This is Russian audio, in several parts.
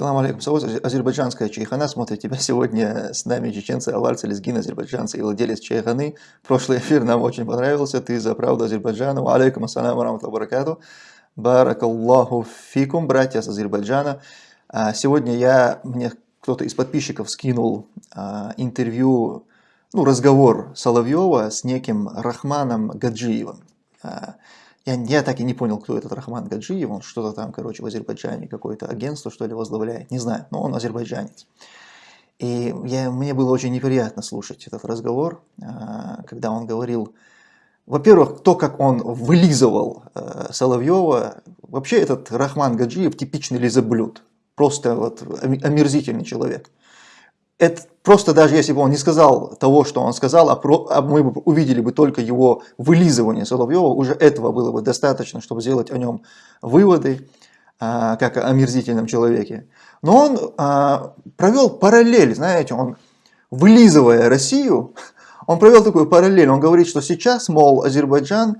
Салам алейкум. Савоз, азербайджанская чайхана смотрит тебя сегодня с нами чеченцы, аварцы, лезгин, азербайджанцы и владелец чайханы. Прошлый эфир нам очень понравился. Ты за правду Азербайджана. Алейкум ассалам рамату баракату. Баракаллаху фикум, братья с Азербайджана. А, сегодня я, мне кто-то из подписчиков скинул а, интервью, ну, разговор Соловьева с неким Рахманом Гаджиевым. Я, я так и не понял, кто этот Рахман Гаджиев, он что-то там, короче, в Азербайджане какое-то агентство, что ли, возглавляет, не знаю, но он азербайджанец. И я, мне было очень неприятно слушать этот разговор, а, когда он говорил, во-первых, то, как он вылизывал э, Соловьева, вообще этот Рахман Гаджиев типичный лизоблюд, просто вот омерзительный человек это просто даже если бы он не сказал того, что он сказал, а, про, а мы бы увидели бы только его вылизывание Соловьева, уже этого было бы достаточно, чтобы сделать о нем выводы, а, как о омерзительном человеке. Но он а, провел параллель, знаете, он вылизывая Россию, он провел такую параллель, он говорит, что сейчас, мол, Азербайджан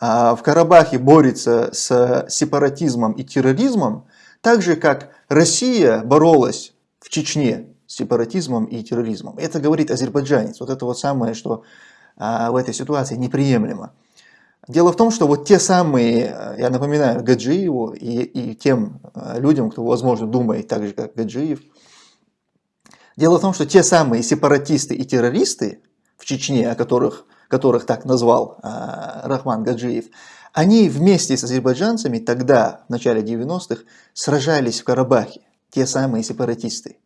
а, в Карабахе борется с сепаратизмом и терроризмом, так же, как Россия боролась в Чечне сепаратизмом и терроризмом. Это говорит азербайджанец. Вот это вот самое, что а, в этой ситуации неприемлемо. Дело в том, что вот те самые, я напоминаю, Гаджиеву и, и тем а, людям, кто, возможно, думает так же, как Гаджиев, дело в том, что те самые сепаратисты и террористы в Чечне, о которых, которых так назвал а, Рахман Гаджиев, они вместе с азербайджанцами тогда, в начале 90-х, сражались в Карабахе, те самые сепаратисты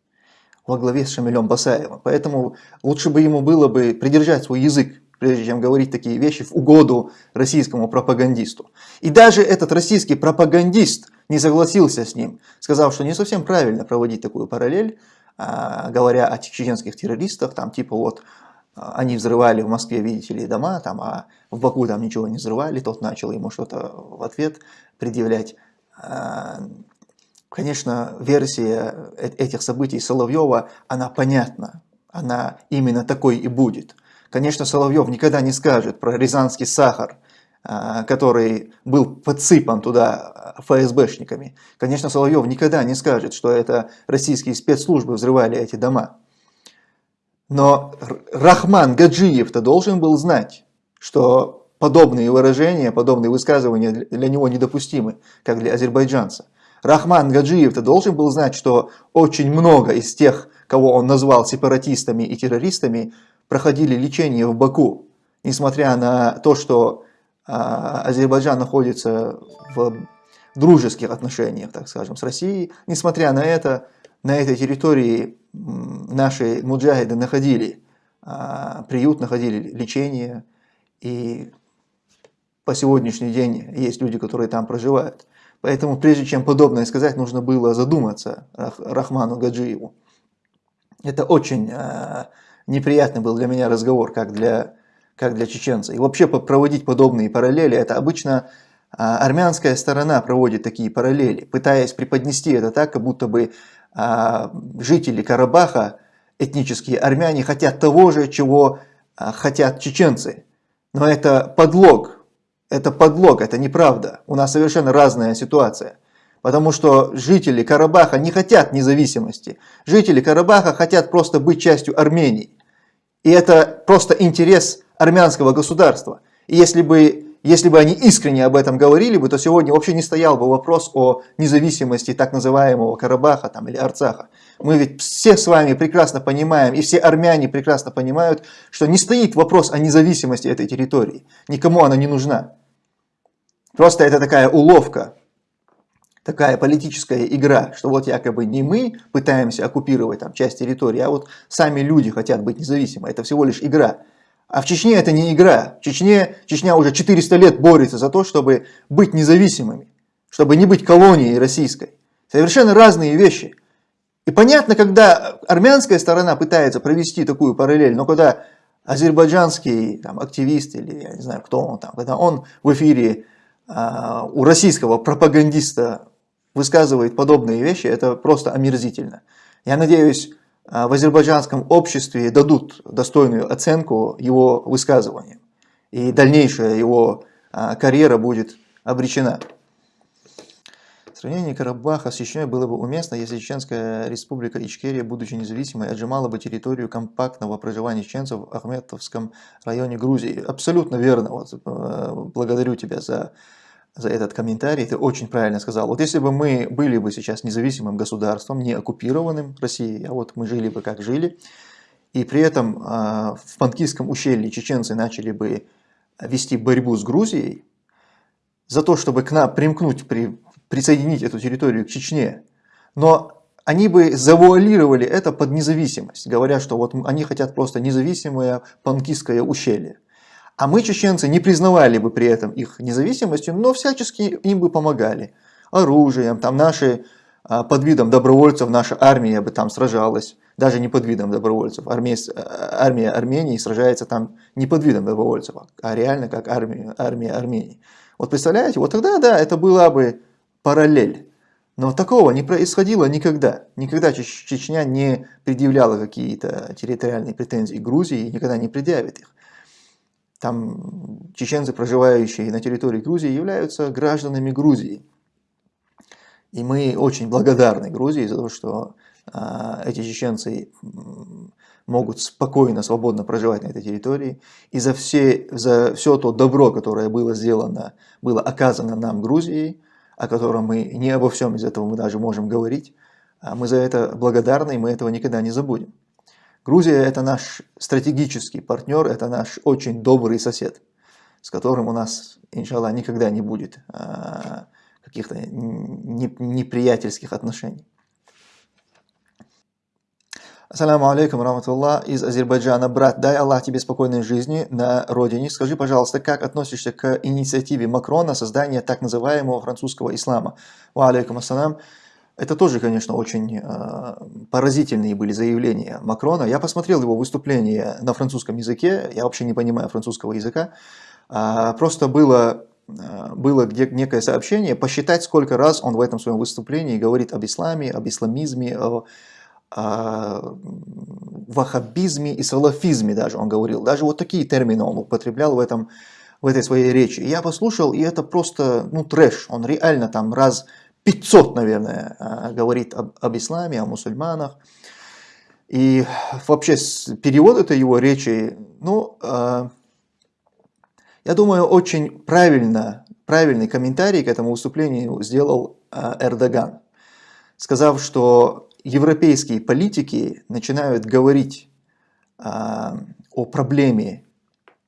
во главе с Шамилем Басаевым. Поэтому лучше бы ему было бы придержать свой язык, прежде чем говорить такие вещи в угоду российскому пропагандисту. И даже этот российский пропагандист не согласился с ним, сказав, что не совсем правильно проводить такую параллель, а, говоря о чеченских террористах, там типа вот а, они взрывали в Москве, видите ли, дома, там, а в Баку там ничего не взрывали, тот начал ему что-то в ответ предъявлять. Конечно, версия э, этих событий Соловьева, она понятна, она именно такой и будет. Конечно, Соловьев никогда не скажет про рязанский сахар, а, который был подсыпан туда а, ФСБшниками. Конечно, Соловьев никогда не скажет, что это российские спецслужбы взрывали эти дома. Но Рахман Гаджиев-то должен был знать, что подобные выражения, подобные высказывания для него недопустимы, как для азербайджанца. Рахман Гаджиев-то должен был знать, что очень много из тех, кого он назвал сепаратистами и террористами, проходили лечение в Баку, несмотря на то, что а, Азербайджан находится в дружеских отношениях, так скажем, с Россией. Несмотря на это, на этой территории наши муджахиды находили а, приют, находили лечение, и по сегодняшний день есть люди, которые там проживают. Поэтому прежде чем подобное сказать, нужно было задуматься Рахману Гаджиеву. Это очень э, неприятный был для меня разговор, как для, как для чеченца. И вообще проводить подобные параллели, это обычно э, армянская сторона проводит такие параллели, пытаясь преподнести это так, как будто бы э, жители Карабаха, этнические армяне, хотят того же, чего э, хотят чеченцы. Но это подлог, это подлог, это неправда. У нас совершенно разная ситуация. Потому что жители Карабаха не хотят независимости. Жители Карабаха хотят просто быть частью Армении. И это просто интерес армянского государства. И если бы, если бы они искренне об этом говорили бы, то сегодня вообще не стоял бы вопрос о независимости так называемого Карабаха там, или Арцаха. Мы ведь все с вами прекрасно понимаем, и все армяне прекрасно понимают, что не стоит вопрос о независимости этой территории. Никому она не нужна. Просто это такая уловка, такая политическая игра, что вот якобы не мы пытаемся оккупировать там часть территории, а вот сами люди хотят быть независимы. Это всего лишь игра. А в Чечне это не игра. В Чечне, Чечня уже 400 лет борется за то, чтобы быть независимыми, чтобы не быть колонией российской. Совершенно разные вещи. И понятно, когда армянская сторона пытается провести такую параллель, но когда азербайджанский там, активист или я не знаю кто он там, когда он в эфире у российского пропагандиста высказывает подобные вещи, это просто омерзительно. Я надеюсь, а, в азербайджанском обществе дадут достойную оценку его высказываниям. И дальнейшая его а, карьера будет обречена. Сравнение Карабаха с Чечней было бы уместно, если Чеченская республика Ичкерия, будучи независимой, отжимала бы территорию компактного проживания чеченцев в Ахметовском районе Грузии. Абсолютно верно. Вот, э, благодарю тебя за, за этот комментарий. Ты очень правильно сказал. Вот если бы мы были бы сейчас независимым государством, не оккупированным Россией, а вот мы жили бы как жили, и при этом э, в Панкийском ущелье чеченцы начали бы вести борьбу с Грузией, за то, чтобы к нам примкнуть при присоединить эту территорию к Чечне, но они бы завуалировали это под независимость, говоря, что вот они хотят просто независимое панкистское ущелье. А мы, чеченцы, не признавали бы при этом их независимостью, но всячески им бы помогали. Оружием, там наши, а, под видом добровольцев наша армия бы там сражалась. Даже не под видом добровольцев. Армия, армия Армении сражается там не под видом добровольцев, а реально как армия, армия Армении. Вот представляете, вот тогда, да, это была бы параллель. Но такого не происходило никогда. Никогда Чечня не предъявляла какие-то территориальные претензии Грузии и никогда не предъявит их. Там чеченцы, проживающие на территории Грузии, являются гражданами Грузии. И мы очень благодарны Грузии за то, что а, эти чеченцы могут спокойно, свободно проживать на этой территории. И за, все, за все то добро, которое было сделано, было оказано нам Грузией, о котором мы не обо всем из этого мы даже можем говорить. А мы за это благодарны, и мы этого никогда не забудем. Грузия – это наш стратегический партнер, это наш очень добрый сосед, с которым у нас, иншаллах, никогда не будет а, каких-то неприятельских отношений. Ассаламу алейкум, раматуллах, из Азербайджана. Брат, дай Аллах тебе спокойной жизни на родине. Скажи, пожалуйста, как относишься к инициативе Макрона создания так называемого французского ислама? Ва алейкум ассалам. Это тоже, конечно, очень э, поразительные были заявления Макрона. Я посмотрел его выступление на французском языке, я вообще не понимаю французского языка. Э, просто было, э, было некое сообщение, посчитать, сколько раз он в этом своем выступлении говорит об исламе, об исламизме, о ваххабизме и салафизме даже он говорил. Даже вот такие термины он употреблял в, этом, в этой своей речи. Я послушал, и это просто ну, трэш. Он реально там раз 500, наверное, а, говорит об, об исламе, о мусульманах. И вообще перевод этой его речи, ну, а, я думаю, очень правильно, правильный комментарий к этому выступлению сделал а, Эрдоган, сказав, что европейские политики начинают говорить а, о проблеме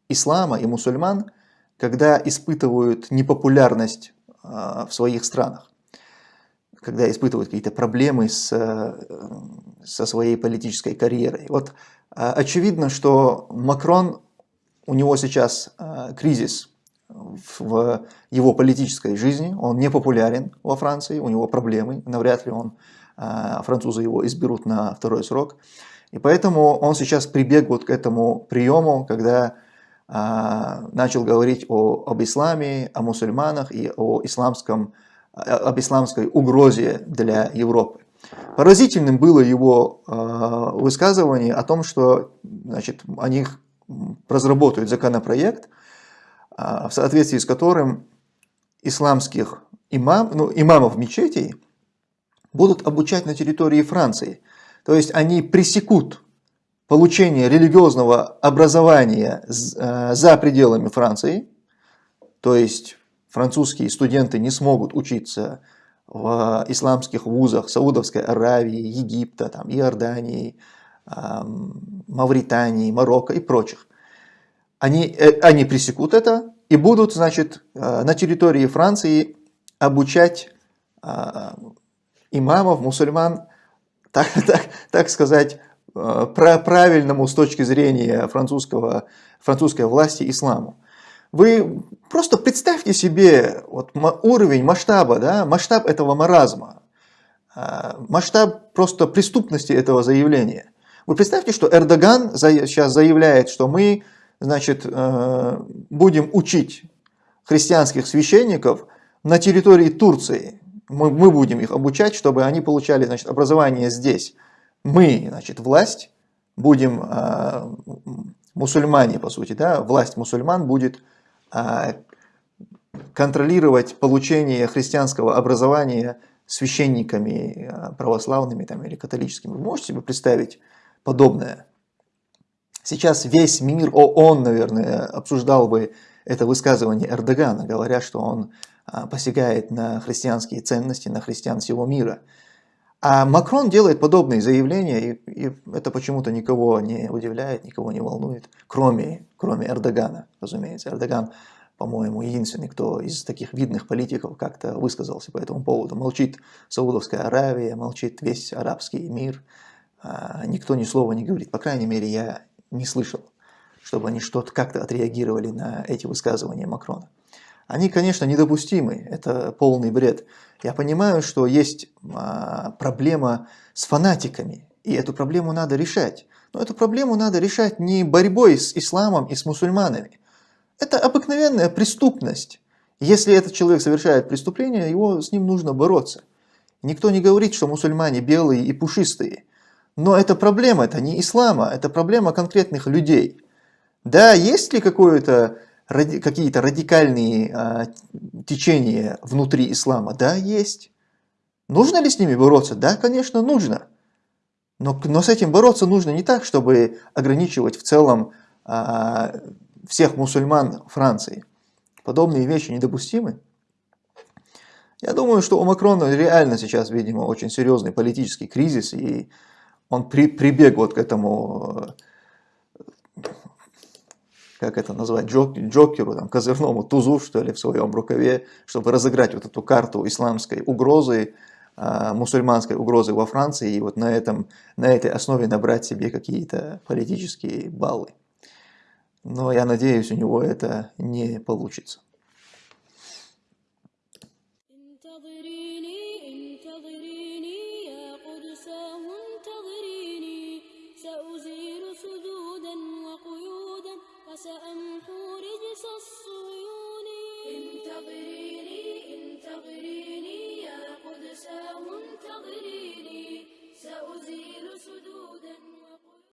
ислама и мусульман, когда испытывают непопулярность а, в своих странах, когда испытывают какие-то проблемы с, со своей политической карьерой. Вот а, очевидно, что Макрон, у него сейчас а, кризис в его политической жизни, он не популярен во Франции, у него проблемы, навряд ли он французы его изберут на второй срок. И поэтому он сейчас прибег вот к этому приему, когда а, начал говорить о, об исламе, о мусульманах и о исламском, об исламской угрозе для Европы. Поразительным было его э, высказывание о том, что значит, они разработают законопроект, в соответствии с которым исламских имам, ну, имамов мечетей будут обучать на территории Франции. То есть они пресекут получение религиозного образования э, за пределами Франции, то есть французские студенты не смогут учиться в исламских вузах Саудовской Аравии, Египта, там, Иордании, Мавритании, Марокко и прочих. Они, э, они пресекут это и будут значит, э, на территории Франции обучать имамов, мусульман, так, так, так сказать, э, правильному с точки зрения французского, французской власти исламу. Вы просто представьте себе вот, уровень масштаба, да, масштаб этого маразма, э, масштаб просто преступности этого заявления. Вы представьте, что Эрдоган сейчас заявляет, что мы значит, э, будем учить христианских священников на территории Турции мы, мы будем их обучать, чтобы они получали значит, образование здесь. Мы, значит, власть, будем э, мусульмане, по сути, да, власть мусульман будет э, контролировать получение христианского образования священниками э, православными там, или католическими. Вы можете себе представить подобное? Сейчас весь мир, ООН, наверное, обсуждал бы это высказывание Эрдогана, говоря, что он а, посягает на христианские ценности, на христиан всего мира. А Макрон делает подобные заявления, и, и это почему-то никого не удивляет, никого не волнует, кроме, кроме Эрдогана, разумеется. Эрдоган, по-моему, единственный, кто из таких видных политиков как-то высказался по этому поводу. Молчит Саудовская Аравия, молчит весь арабский мир, а, никто ни слова не говорит. По крайней мере, я не слышал, чтобы они что-то как-то отреагировали на эти высказывания Макрона. Они, конечно, недопустимы, это полный бред. Я понимаю, что есть а, проблема с фанатиками, и эту проблему надо решать. Но эту проблему надо решать не борьбой с исламом и с мусульманами. Это обыкновенная преступность. Если этот человек совершает преступление, его с ним нужно бороться. Никто не говорит, что мусульмане белые и пушистые. Но это проблема, это не ислама, это проблема конкретных людей. Да, есть ли какое-то ради, какие-то радикальные а, течения внутри ислама? Да, есть. Нужно ли с ними бороться? Да, конечно, нужно. Но, но с этим бороться нужно не так, чтобы ограничивать в целом а, всех мусульман Франции. Подобные вещи недопустимы. Я думаю, что у Макрона реально сейчас, видимо, очень серьезный политический кризис, и он при, прибег вот к этому как это назвать, джок, джокеру, там, козырному тузу, что ли, в своем рукаве, чтобы разыграть вот эту карту исламской угрозы, э, мусульманской угрозы во Франции, и вот на, этом, на этой основе набрать себе какие-то политические баллы. Но я надеюсь, у него это не получится.